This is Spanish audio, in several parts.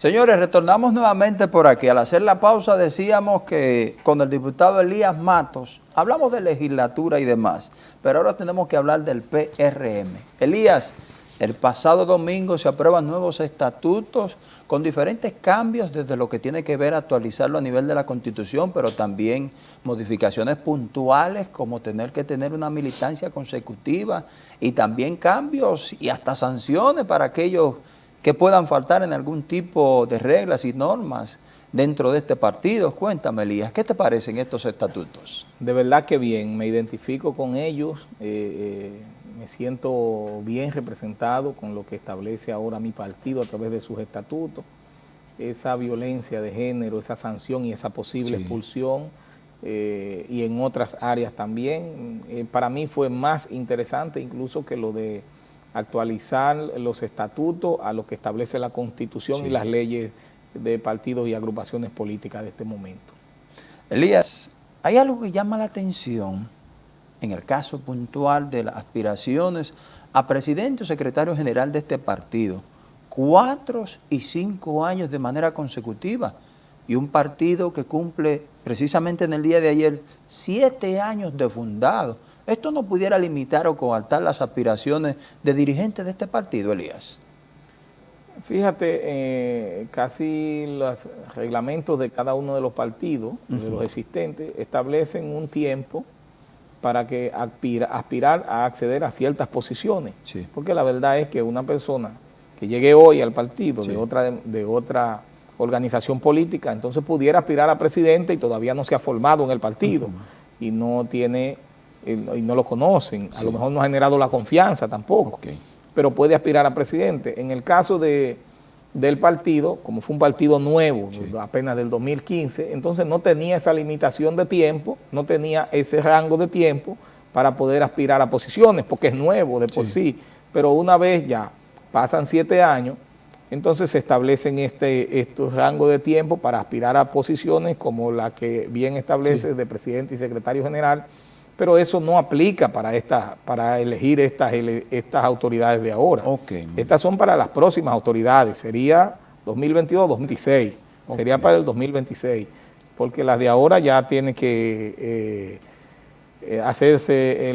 Señores, retornamos nuevamente por aquí. Al hacer la pausa decíamos que con el diputado Elías Matos hablamos de legislatura y demás, pero ahora tenemos que hablar del PRM. Elías, el pasado domingo se aprueban nuevos estatutos con diferentes cambios desde lo que tiene que ver actualizarlo a nivel de la Constitución, pero también modificaciones puntuales como tener que tener una militancia consecutiva y también cambios y hasta sanciones para aquellos que puedan faltar en algún tipo de reglas y normas dentro de este partido. Cuéntame, Elías, ¿qué te parecen estos estatutos? De verdad que bien, me identifico con ellos, eh, eh, me siento bien representado con lo que establece ahora mi partido a través de sus estatutos, esa violencia de género, esa sanción y esa posible expulsión, eh, y en otras áreas también. para mí fue más interesante incluso que lo de actualizar los estatutos a lo que establece la Constitución y las leyes de partidos y agrupaciones políticas de este momento. Elías, hay algo que llama la atención en el caso puntual de las aspiraciones a presidente o secretario general de este partido, cuatro y cinco años de manera consecutiva, y un partido que cumple precisamente en el día de ayer siete años de fundado. ¿Esto no pudiera limitar o coartar las aspiraciones de dirigentes de este partido, Elías? Fíjate, eh, casi los reglamentos de cada uno de los partidos, de los existentes, establecen un tiempo para que aspirar a acceder a ciertas posiciones. Porque la verdad es que una persona que llegue hoy al partido de, otra, de otra organización política, entonces pudiera aspirar a presidente y todavía no se ha formado en el partido y no tiene y no lo conocen, a lo mejor no ha generado la confianza tampoco, pero puede aspirar a presidente. En el caso de, del partido, como fue un partido nuevo, apenas del 2015, entonces no tenía esa limitación de tiempo, no tenía ese rango de tiempo para poder aspirar a posiciones, porque es nuevo de por sí, pero una vez ya pasan siete años, entonces se establecen este, estos rangos de tiempo para aspirar a posiciones como la que bien establece de presidente y secretario general, pero eso no aplica para, esta, para elegir estas, estas autoridades de ahora. Estas son para las próximas autoridades, sería 2022-2026, sería para el 2026, porque las de ahora ya tienen que eh, eh, hacerse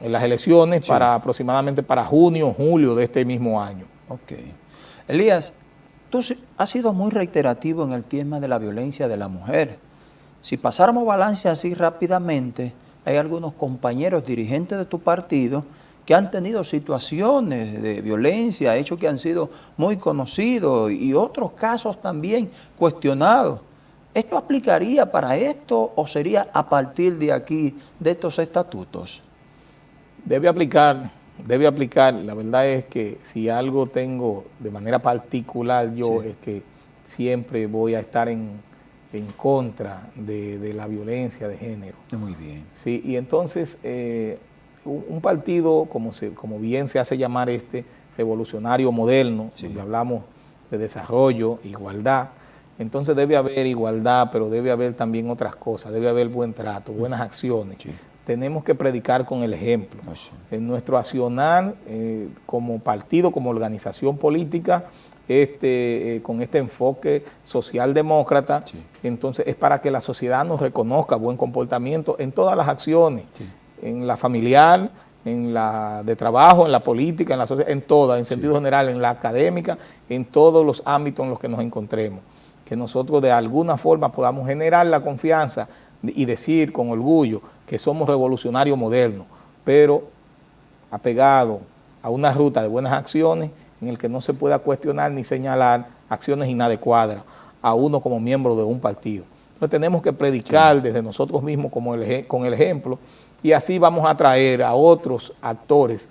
las elecciones para aproximadamente para junio julio de este mismo año. Ok. Elías, tú has sido muy reiterativo en el tema de la violencia de la mujer. Si pasáramos balance así rápidamente, hay algunos compañeros dirigentes de tu partido que han tenido situaciones de violencia, hechos que han sido muy conocidos y otros casos también cuestionados. ¿Esto aplicaría para esto o sería a partir de aquí, de estos estatutos? Debe aplicar, debe aplicar. La verdad es que si algo tengo de manera particular yo es que siempre voy a estar en en contra de, la violencia de género. Muy bien. Sí, y entonces eh, un, partido, como, se, como bien se hace llamar este, revolucionario moderno, donde hablamos de desarrollo, igualdad, entonces debe haber igualdad, pero debe haber también otras cosas, debe haber buen trato, buenas acciones. Tenemos que predicar con el ejemplo. En nuestro accionar eh, como partido, como organización política, este, eh, con este enfoque socialdemócrata, entonces es para que la sociedad nos reconozca buen comportamiento en todas las acciones, en la familiar, en la de trabajo, en la política, en la sociedad, en todas, en sentido general, en la académica, en todos los ámbitos en los que nos encontremos. Que nosotros de alguna forma podamos generar la confianza y decir con orgullo que somos revolucionarios modernos, pero apegado a una ruta de buenas acciones en el que no se pueda cuestionar ni señalar acciones inadecuadas a uno como miembro de un partido. Entonces tenemos que predicar desde nosotros mismos como con el ejemplo y así vamos a atraer a otros actores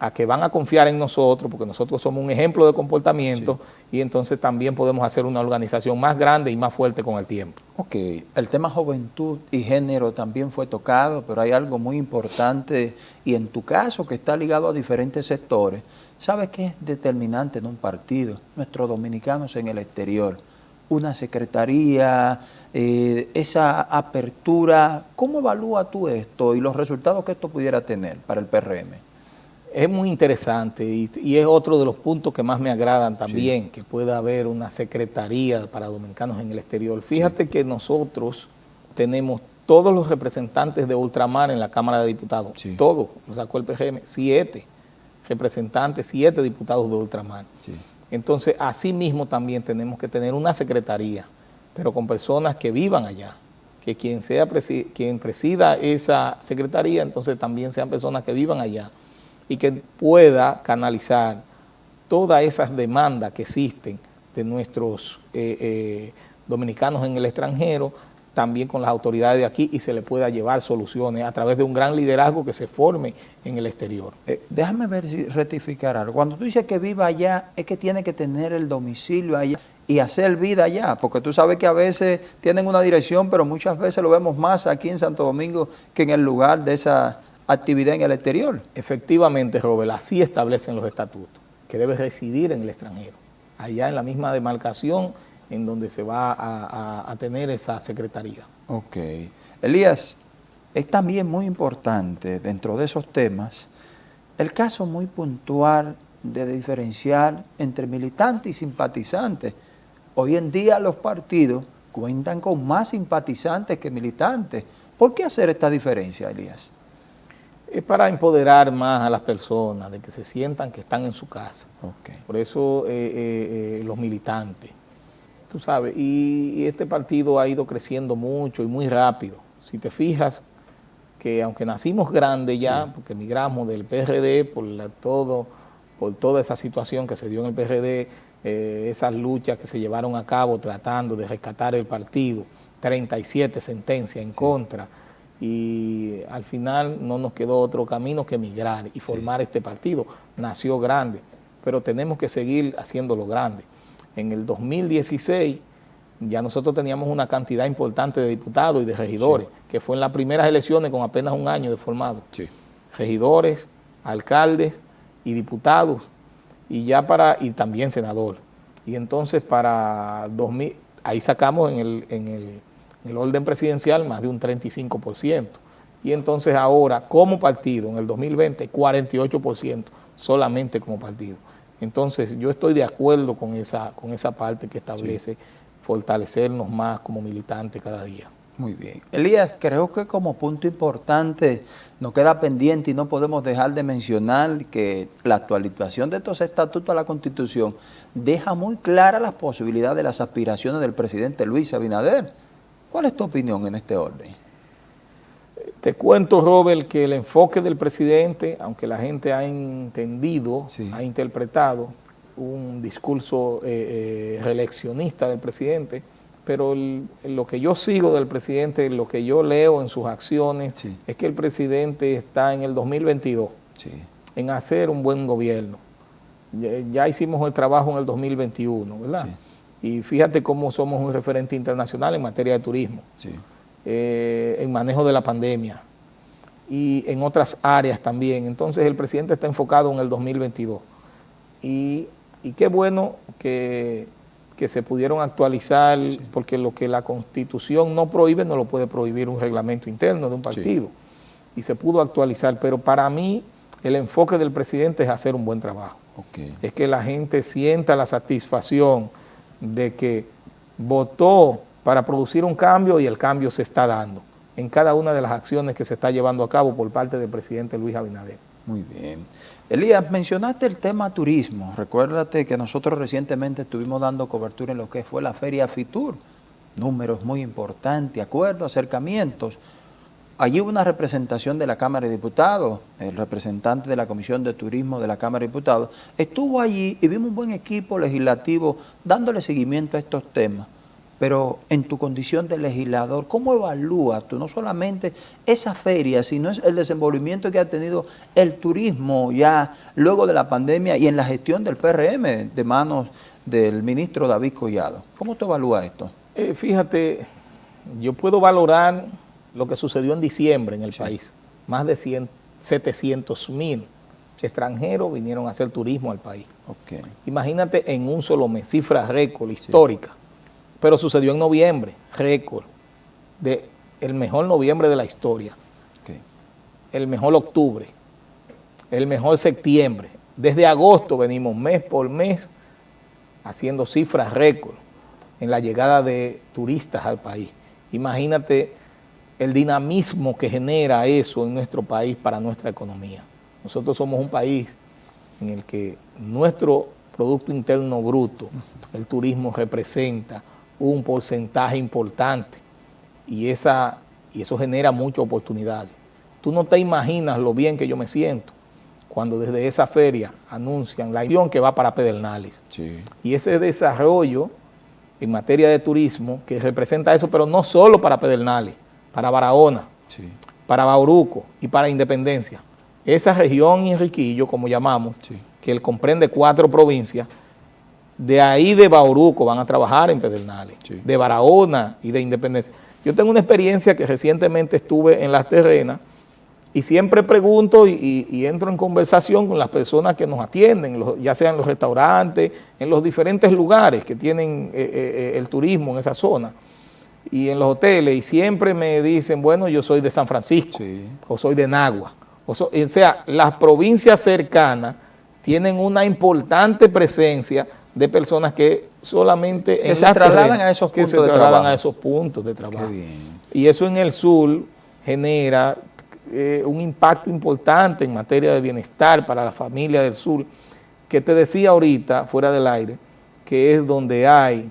a que van a confiar en nosotros, porque nosotros somos un ejemplo de comportamiento y entonces también podemos hacer una organización más grande y más fuerte con el tiempo. Ok, el tema juventud y género también fue tocado, pero hay algo muy importante y en tu caso que está ligado a diferentes sectores, ¿sabes qué es determinante en un partido? Nuestros dominicanos en el exterior, una secretaría, eh, esa apertura, ¿cómo evalúa tú esto y los resultados que esto pudiera tener para el PRM? Es muy interesante y, es otro de los puntos que más me agradan también, que pueda haber una secretaría para dominicanos en el exterior. Fíjate que nosotros tenemos todos los representantes de ultramar en la Cámara de Diputados, todos, lo sacó el PGM, siete representantes, siete diputados de ultramar. Entonces, así mismo también tenemos que tener una secretaría, pero con personas que vivan allá, que quien, sea quien presida esa secretaría, entonces también sean personas que vivan allá y que pueda canalizar todas esas demandas que existen de nuestros eh, eh, dominicanos en el extranjero, también con las autoridades de aquí y se le pueda llevar soluciones a través de un gran liderazgo que se forme en el exterior. Eh, déjame ver si rectificar algo. Cuando tú dices que viva allá, es que tiene que tener el domicilio allá y hacer vida allá, porque tú sabes que a veces tienen una dirección, pero muchas veces lo vemos más aquí en Santo Domingo que en el lugar de esa actividad en el exterior. Efectivamente, Robert, así establecen los estatutos, que debe residir en el extranjero, allá en la misma demarcación en donde se va a, tener esa secretaría. Ok. Elías, es también muy importante dentro de esos temas el caso muy puntual de diferenciar entre militantes y simpatizantes. Hoy en día los partidos cuentan con más simpatizantes que militantes. ¿Por qué hacer esta diferencia, Elías? Es para empoderar más a las personas, de que se sientan que están en su casa. Okay. Por eso eh, eh, eh, los militantes tú sabes, y, este partido ha ido creciendo mucho y muy rápido. Si te fijas que aunque nacimos grandes ya, porque emigramos del PRD por todo, por toda esa situación que se dio en el PRD, eh, esas luchas que se llevaron a cabo tratando de rescatar el partido, 37 sentencias en contra, y al final no nos quedó otro camino que emigrar y formar este partido. Nació grande, pero tenemos que seguir haciéndolo grande en el 2016 ya nosotros teníamos una cantidad importante de diputados y de regidores, que fue en las primeras elecciones con apenas un año de formado. Regidores, alcaldes y diputados, y ya para, y también senador. Y entonces para 2000, ahí sacamos en el, en el, en el orden presidencial más de un 35%. Y entonces ahora, como partido, en el 2020, 48% solamente como partido. Entonces, yo estoy de acuerdo con esa, con esa parte que establece fortalecernos más como militantes cada día. Muy bien. Elías, creo que como punto importante nos queda pendiente y no podemos dejar de mencionar que la actualización de estos estatutos a la Constitución deja muy claras las posibilidades de las aspiraciones del presidente Luis Abinader. ¿Cuál es tu opinión en este orden? Te cuento, Robert, que el enfoque del presidente, aunque la gente ha entendido, ha interpretado un discurso eh, eh, reeleccionista del presidente, pero lo que yo sigo del presidente, lo que yo leo en sus acciones, es que el presidente está en el 2022 en hacer un buen gobierno. Ya, hicimos el trabajo en el 2021, ¿verdad? Y fíjate cómo somos un referente internacional en materia de turismo. Eh, en manejo de la pandemia y en otras áreas también. Entonces el presidente está enfocado en el 2022. Y, qué bueno que, se pudieron actualizar, porque lo que la Constitución no prohíbe, no lo puede prohibir un reglamento interno de un partido. Y se pudo actualizar, pero para mí el enfoque del presidente es hacer un buen trabajo. Es que la gente sienta la satisfacción de que votó para producir un cambio y el cambio se está dando en cada una de las acciones que se está llevando a cabo por parte del presidente Luis Abinader. Muy bien. Elías, mencionaste el tema turismo. Recuérdate que nosotros recientemente estuvimos dando cobertura en lo que fue la Feria FITUR. Números muy importantes, acuerdos, acercamientos. Allí hubo una representación de la Cámara de Diputados, el representante de la Comisión de Turismo de la Cámara de Diputados, estuvo allí y vimos un buen equipo legislativo dándole seguimiento a estos temas. Pero en tu condición de legislador, ¿cómo evalúas tú no solamente esa feria, sino el desenvolvimiento que ha tenido el turismo ya luego de la pandemia y en la gestión del PRM de manos del ministro David Collado? ¿Cómo tú evalúas esto? Eh, fíjate, yo puedo valorar lo que sucedió en diciembre en el país. Más de 700 mil extranjeros vinieron a hacer turismo al país. Imagínate en un solo mes, cifra récord histórica pero sucedió en noviembre, récord, de el mejor noviembre de la historia, el mejor octubre. el mejor septiembre. Desde agosto venimos mes por mes haciendo cifras récord en la llegada de turistas al país. Imagínate el dinamismo que genera eso en nuestro país para nuestra economía. Nosotros somos un país en el que nuestro Producto Interno Bruto, el turismo representa un porcentaje importante y, esa, y eso genera muchas oportunidades. Tú no te imaginas lo bien que yo me siento cuando desde esa feria anuncian la acción que va para Pedernales. Y ese desarrollo en materia de turismo que representa eso, pero no solo para Pedernales, para Barahona, para Bauruco y para Independencia. Esa región Enriquillo, como llamamos, que él comprende cuatro provincias, de ahí de Bauruco van a trabajar en Pedernales, de Barahona y de Independencia. Yo tengo una experiencia que recientemente estuve en las terrenas y siempre pregunto y, entro en conversación con las personas que nos atienden, ya sea en los restaurantes, en los diferentes lugares que tienen eh, eh, eh, el turismo en esa zona y en los hoteles y siempre me dicen, bueno, yo soy de San Francisco o soy de Nagua. O, sea, las provincias cercanas tienen una importante presencia de personas que solamente que se trasladan a esos puntos de trabajo. a esos puntos de trabajo. Y eso en el sur genera eh, un impacto importante en materia de bienestar para la familia del sur, que te decía ahorita, fuera del aire, que es donde hay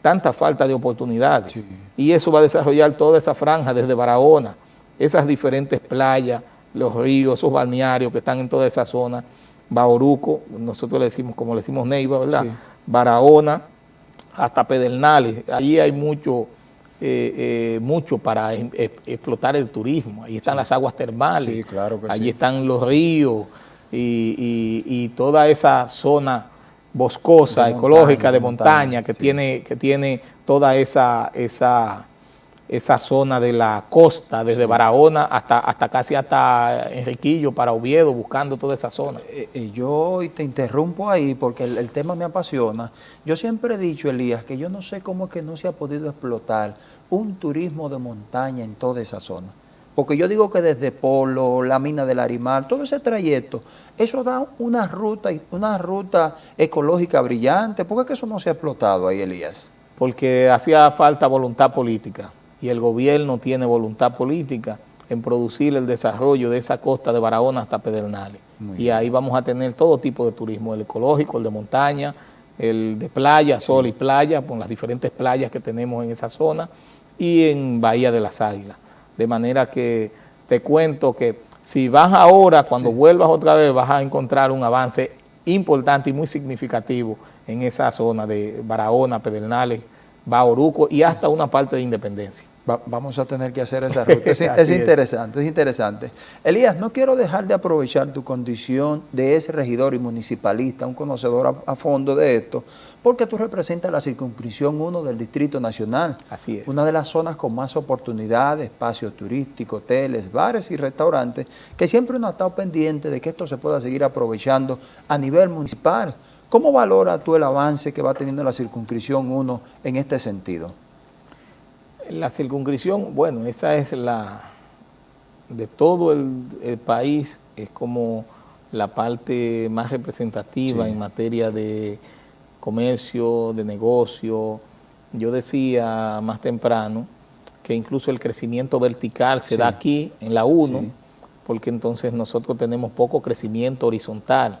tanta falta de oportunidades. Y eso va a desarrollar toda esa franja desde Barahona, esas diferentes playas, los ríos, esos balnearios que están en toda esa zona, Bauruco, nosotros le decimos, como le decimos Neiva, ¿verdad? Barahona, hasta Pedernales, allí hay mucho, eh, eh, mucho para em, explotar el turismo, ahí están las aguas termales, claro allí están los ríos y toda esa zona boscosa, ecológica, de montaña, que, tiene, que tiene toda esa, esa, esa zona de la costa, desde Barahona hasta, hasta casi hasta Enriquillo, para Oviedo, buscando toda esa zona. Eh, eh, yo te interrumpo ahí porque el, tema me apasiona. Yo siempre he dicho, Elías, que yo no sé cómo es que no se ha podido explotar un turismo de montaña en toda esa zona. Porque yo digo que desde Polo, la mina del Arimar, todo ese trayecto, eso da una ruta, una ruta ecológica brillante. ¿Por qué eso no se ha explotado ahí, Elías? Porque hacía falta voluntad política y el gobierno tiene voluntad política en producir el desarrollo de esa costa de Barahona hasta Pedernales. y ahí vamos a tener todo tipo de turismo, el ecológico, el de montaña, el de playa, sol y playa, con las diferentes playas que tenemos en esa zona, y en Bahía de las Águilas. De manera que te cuento que si vas ahora, cuando vuelvas otra vez, vas a encontrar un avance importante y muy significativo en esa zona de Barahona, Pedernales, Bauruco y hasta una parte de Independencia. Vamos a tener que hacer esa ruta. Es, es interesante, es interesante. Elías, no quiero dejar de aprovechar tu condición de ese regidor y municipalista, un conocedor a fondo de esto, porque tú representas la circunscripción 1 del Distrito Nacional. Así es. Una de las zonas con más oportunidades, espacios turísticos, hoteles, bares y restaurantes, que siempre uno ha estado pendiente de que esto se pueda seguir aprovechando a nivel municipal. ¿Cómo valora tú el avance que va teniendo la circunscripción 1 en este sentido? La circunscripción, bueno, esa es la, de todo el, país, es como la parte más representativa en materia de comercio, de negocio. Yo decía más temprano que incluso el crecimiento vertical se da aquí, en la 1, porque entonces nosotros tenemos poco crecimiento horizontal.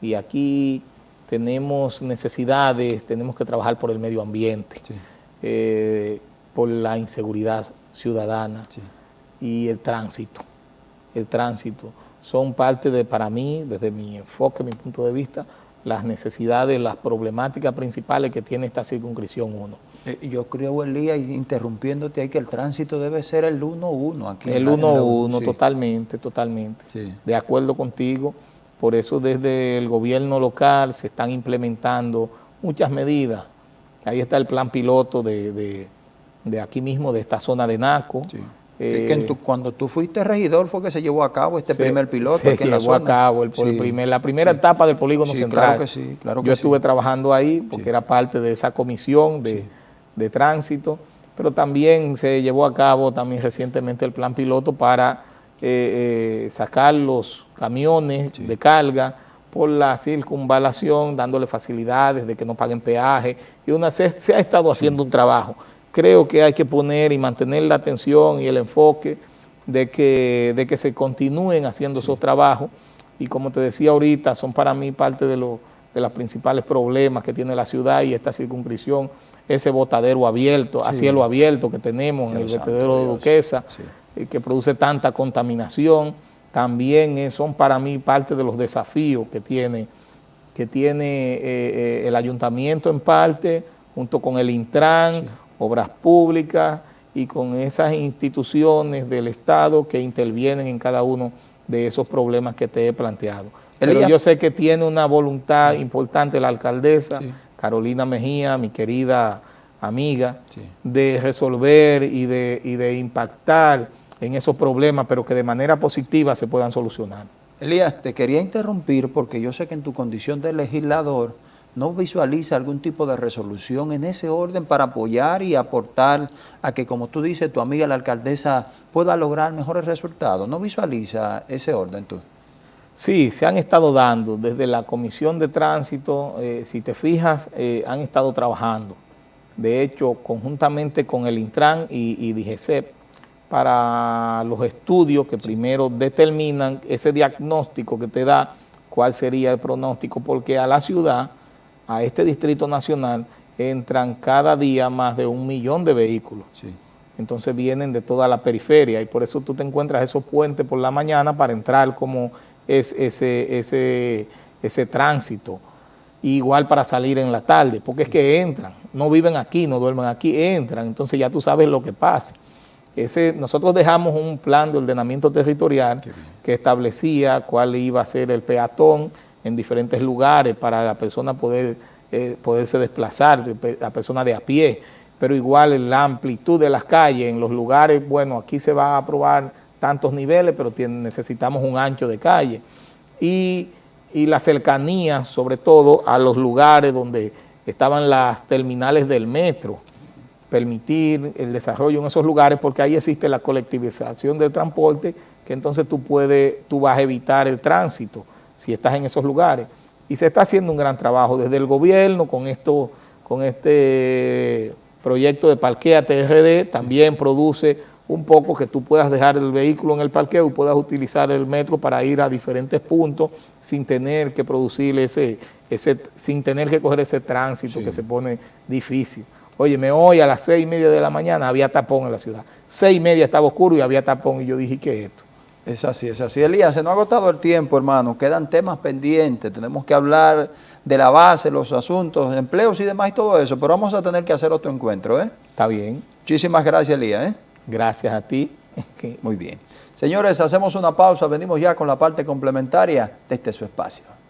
Y aquí tenemos necesidades, tenemos que trabajar por el medio ambiente, eh, por la inseguridad ciudadana y el tránsito. El tránsito son parte de, para mí, desde mi enfoque, mi punto de vista, las necesidades, las problemáticas principales que tiene esta circunscripción 1. Eh, yo creo, Elías, interrumpiéndote ahí, que el tránsito debe ser el 1-1 aquí. El 1-1, totalmente, totalmente. De acuerdo contigo. Por eso desde el gobierno local se están implementando muchas medidas. Ahí está el plan piloto de, de, aquí mismo, de esta zona de Naco. Eh, cuando tú fuiste regidor fue que se llevó a cabo este primer piloto se llevó a cabo el, primer, la primera etapa del polígono central. Claro que sí, claro Yo estuve trabajando ahí porque era parte de esa comisión de, tránsito, pero también se llevó a cabo también recientemente el plan piloto para eh, sacar los camiones de carga por la circunvalación, dándole facilidades de que no paguen peaje, y una, se, ha estado haciendo un trabajo. Creo que hay que poner y mantener la atención y el enfoque de que, de que se continúen haciendo esos trabajos, y como te decía ahorita, son para mí parte de, lo, de los principales problemas que tiene la ciudad y esta circunscripción, ese botadero abierto, a cielo abierto que tenemos en el vertedero de Duquesa, eh, que produce tanta contaminación, también son para mí parte de los desafíos que tiene, que tiene eh, eh, el ayuntamiento en parte, junto con el Intran, Obras Públicas y con esas instituciones del Estado que intervienen en cada uno de esos problemas que te he planteado. Pero yo sé que tiene una voluntad importante la alcaldesa, Carolina Mejía, mi querida amiga, de resolver y de, y de impactar en esos problemas, pero que de manera positiva se puedan solucionar. Elías, te quería interrumpir porque yo sé que en tu condición de legislador no visualiza algún tipo de resolución en ese orden para apoyar y aportar a que, como tú dices, tu amiga la alcaldesa pueda lograr mejores resultados. ¿No visualiza ese orden tú? Sí, se han estado dando desde la Comisión de Tránsito, eh, si te fijas, eh, han estado trabajando. De hecho, conjuntamente con el Intran y, y para los estudios que primero determinan ese diagnóstico que te da cuál sería el pronóstico, porque a la ciudad, a este Distrito Nacional, entran cada día más de un millón de vehículos. Entonces vienen de toda la periferia y por eso tú te encuentras esos puentes por la mañana para entrar como es ese, ese, ese tránsito. igual para salir en la tarde, porque es que entran, no viven aquí, no duermen aquí, entran, entonces ya tú sabes lo que pasa. Ese, nosotros dejamos un plan de ordenamiento territorial que establecía cuál iba a ser el peatón en diferentes lugares para la persona poder eh, poderse desplazar, la persona de a pie, pero igual la amplitud de las calles en los lugares, bueno, aquí se va a aprobar tantos niveles, pero necesitamos un ancho de calle. Y, y la cercanía, sobre todo, a los lugares donde estaban las terminales del metro, permitir el desarrollo en esos lugares porque ahí existe la colectivización del transporte que entonces tú puedes, tú vas a evitar el tránsito si estás en esos lugares. Y se está haciendo un gran trabajo desde el gobierno con esto, con este proyecto de Parquea TRD, también produce un poco que tú puedas dejar el vehículo en el parqueo y puedas utilizar el metro para ir a diferentes puntos sin tener que producir ese, ese sin tener que coger ese tránsito que se pone difícil. Óyeme, hoy a las seis y media de la mañana había tapón en la ciudad. Seis y media estaba oscuro y había tapón y yo dije, ¿qué es esto? Es así, es así. Elías, se nos ha agotado el tiempo, hermano. Quedan temas pendientes. Tenemos que hablar de la base, los asuntos, empleos y demás y todo eso. Pero vamos a tener que hacer otro encuentro, ¿eh? Está bien. Muchísimas gracias, Elías, ¿eh? Gracias a ti. Muy bien. Señores, hacemos una pausa. Venimos ya con la parte complementaria de este su espacio.